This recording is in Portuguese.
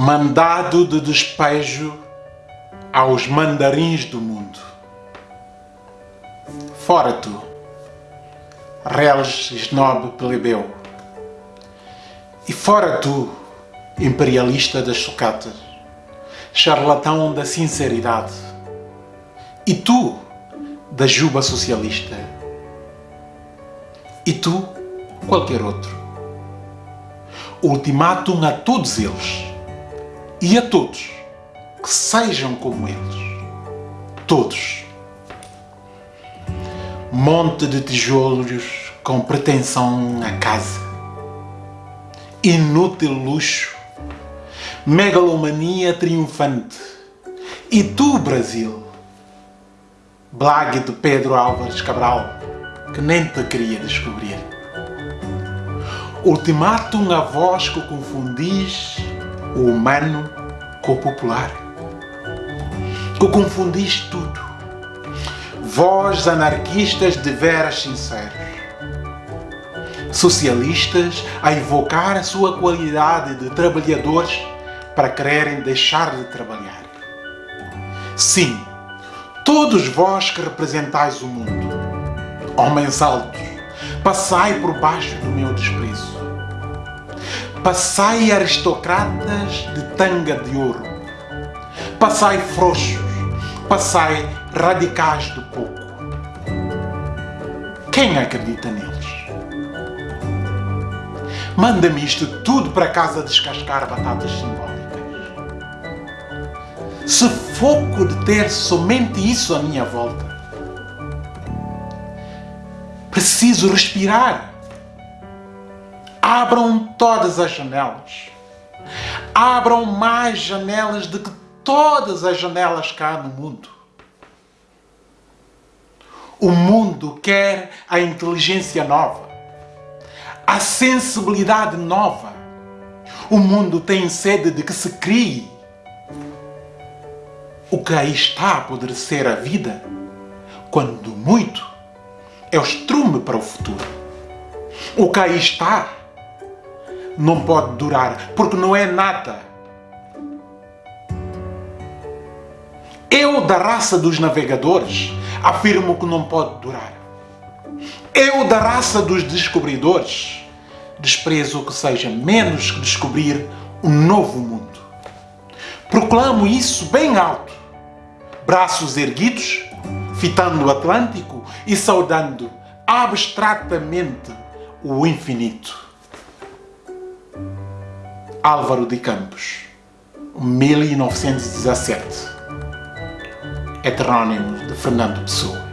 mandado de despejo aos mandarins do mundo. Fora tu, reles snob plebeu, e fora tu, imperialista das sucatas, charlatão da sinceridade, e tu, da juba socialista, e tu, qualquer outro. Ultimátum a todos eles e a todos que sejam como eles. Todos. Monte de tijolos com pretensão a casa. Inútil luxo. Megalomania triunfante. E tu, Brasil? Blague de Pedro Álvares Cabral, que nem te queria descobrir. Ultimátum a vós que confundis o humano com o popular. Que confundis tudo. Vós, anarquistas de veras sinceros. Socialistas a evocar a sua qualidade de trabalhadores para quererem deixar de trabalhar. Sim, todos vós que representais o mundo, homens altos, passai por baixo do meu desprezo Passai aristocratas de tanga de ouro. Passai frouxos. Passai radicais do pouco. Quem acredita neles? Manda-me isto tudo para casa descascar batatas simbólicas. Se foco de ter somente isso à minha volta, preciso respirar Abram todas as janelas. Abram mais janelas do que todas as janelas cá no mundo. O mundo quer a inteligência nova, a sensibilidade nova. O mundo tem sede de que se crie. O que aí está a apodrecer a vida, quando muito, é o estrume para o futuro. O que aí está não pode durar, porque não é nada. Eu, da raça dos navegadores, afirmo que não pode durar. Eu, da raça dos descobridores, desprezo que seja menos que descobrir um novo mundo. Proclamo isso bem alto, braços erguidos, fitando o Atlântico e saudando abstratamente o infinito. Álvaro de Campos, 1917. Heterónimo de Fernando Pessoa.